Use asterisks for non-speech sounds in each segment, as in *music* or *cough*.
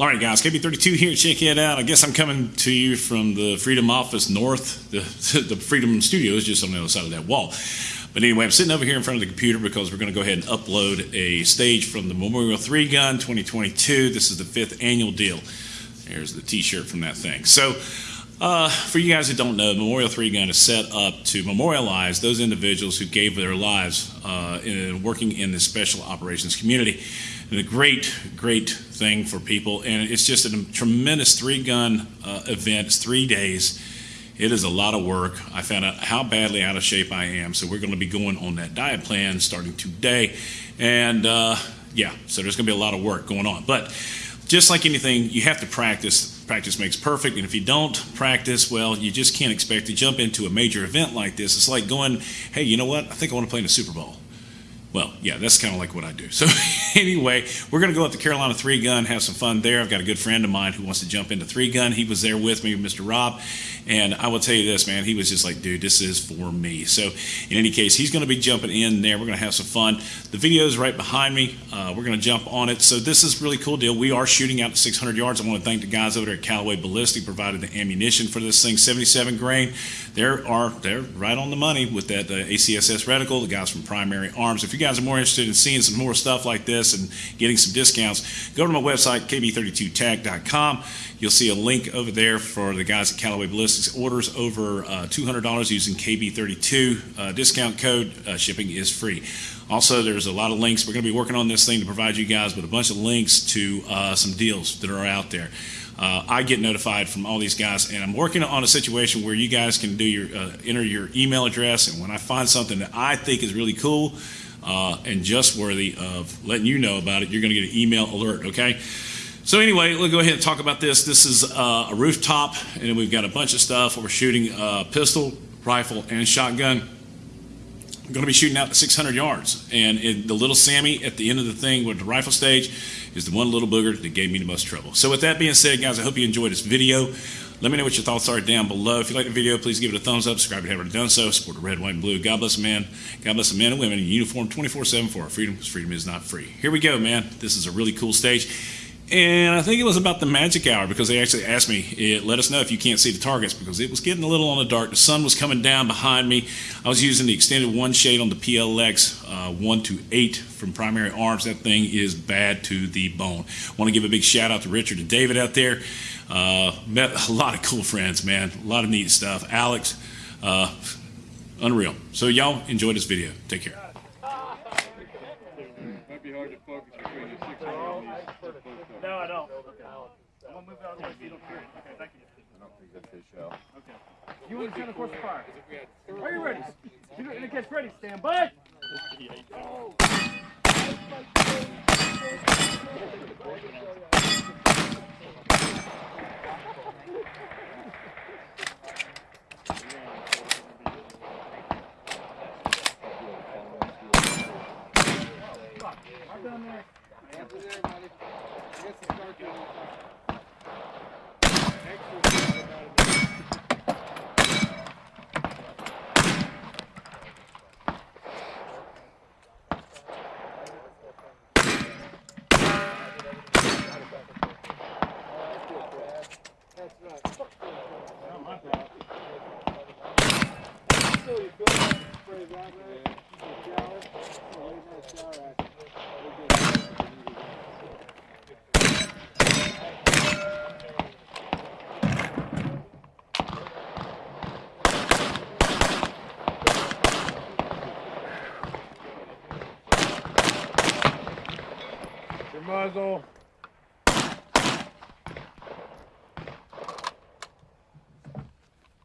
All right, guys, KB32 here. Check it out. I guess I'm coming to you from the Freedom Office North. The, *laughs* the Freedom Studio is just on the other side of that wall. But anyway, I'm sitting over here in front of the computer because we're going to go ahead and upload a stage from the Memorial 3 Gun 2022. This is the fifth annual deal. There's the t-shirt from that thing. So uh, for you guys who don't know, Memorial 3 Gun is set up to memorialize those individuals who gave their lives uh, in working in the special operations community and a great, great thing for people. And it's just a tremendous three gun uh, event. It's three days. It is a lot of work. I found out how badly out of shape I am. So we're going to be going on that diet plan starting today. And uh, yeah, so there's going to be a lot of work going on. But just like anything, you have to practice. Practice makes perfect. And if you don't practice, well, you just can't expect to jump into a major event like this. It's like going, hey, you know what? I think I want to play in a Super Bowl. Well, yeah, that's kind of like what I do. *laughs* So anyway, we're going to go up to Carolina Three Gun, have some fun there. I've got a good friend of mine who wants to jump into Three Gun. He was there with me, Mr. Rob, and I will tell you this, man, he was just like, dude, this is for me. So in any case, he's going to be jumping in there. We're going to have some fun. The video is right behind me. Uh, we're going to jump on it. So this is really cool deal. We are shooting out to 600 yards. I want to thank the guys over there at Callaway Ballistic provided the ammunition for this thing, 77 grain. There are they're right on the money with that uh, ACSS reticle. The guys from Primary Arms. If you guys are more interested in seeing some more stuff like this and getting some discounts, go to my website, kb32tag.com. You'll see a link over there for the guys at Callaway Ballistics. Orders over uh, $200 using KB32 uh, discount code. Uh, shipping is free. Also, there's a lot of links. We're going to be working on this thing to provide you guys with a bunch of links to uh, some deals that are out there. Uh, I get notified from all these guys, and I'm working on a situation where you guys can do your uh, enter your email address, and when I find something that I think is really cool, uh, and just worthy of letting you know about it, you're going to get an email alert, okay? So anyway, we'll go ahead and talk about this. This is uh, a rooftop, and we've got a bunch of stuff. We're shooting uh, pistol, rifle, and shotgun. Going to be shooting out to 600 yards, and it, the little Sammy at the end of the thing with the rifle stage is the one little booger that gave me the most trouble. So with that being said, guys, I hope you enjoyed this video. Let me know what your thoughts are down below. If you like the video, please give it a thumbs up. Subscribe if you haven't done so. Support the red, white, and blue. God bless man. God bless the men and women in uniform 24-7 for our freedom, because freedom is not free. Here we go, man. This is a really cool stage. And I think it was about the magic hour because they actually asked me, it, let us know if you can't see the targets because it was getting a little on the dark. The sun was coming down behind me. I was using the extended one shade on the PLX uh, 1 to 8 from Primary Arms. That thing is bad to the bone. want to give a big shout out to Richard and David out there. Uh, met a lot of cool friends, man. A lot of neat stuff. Alex, uh, unreal. So y'all enjoy this video. Take care. No, I don't. I'm gonna move out of the way so you don't hear it. Okay, thank you. I don't think that they shall. Okay. You want course of fire. Are you ready? You in the catch ready. Stand by. I've muzzle.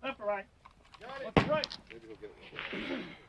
Left or right? Left right? Hey!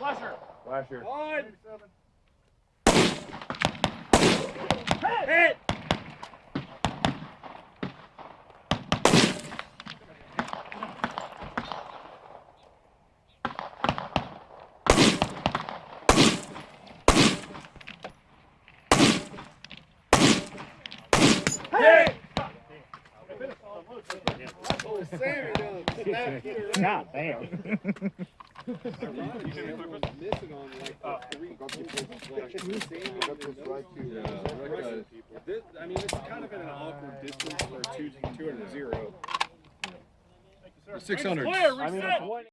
Flasher. Flasher. One. Hit. Hit. *laughs* God damn. This, I mean, it's kind of at an awkward distance for two, two and a zero. Six hundred. I mean, Reset. it's one.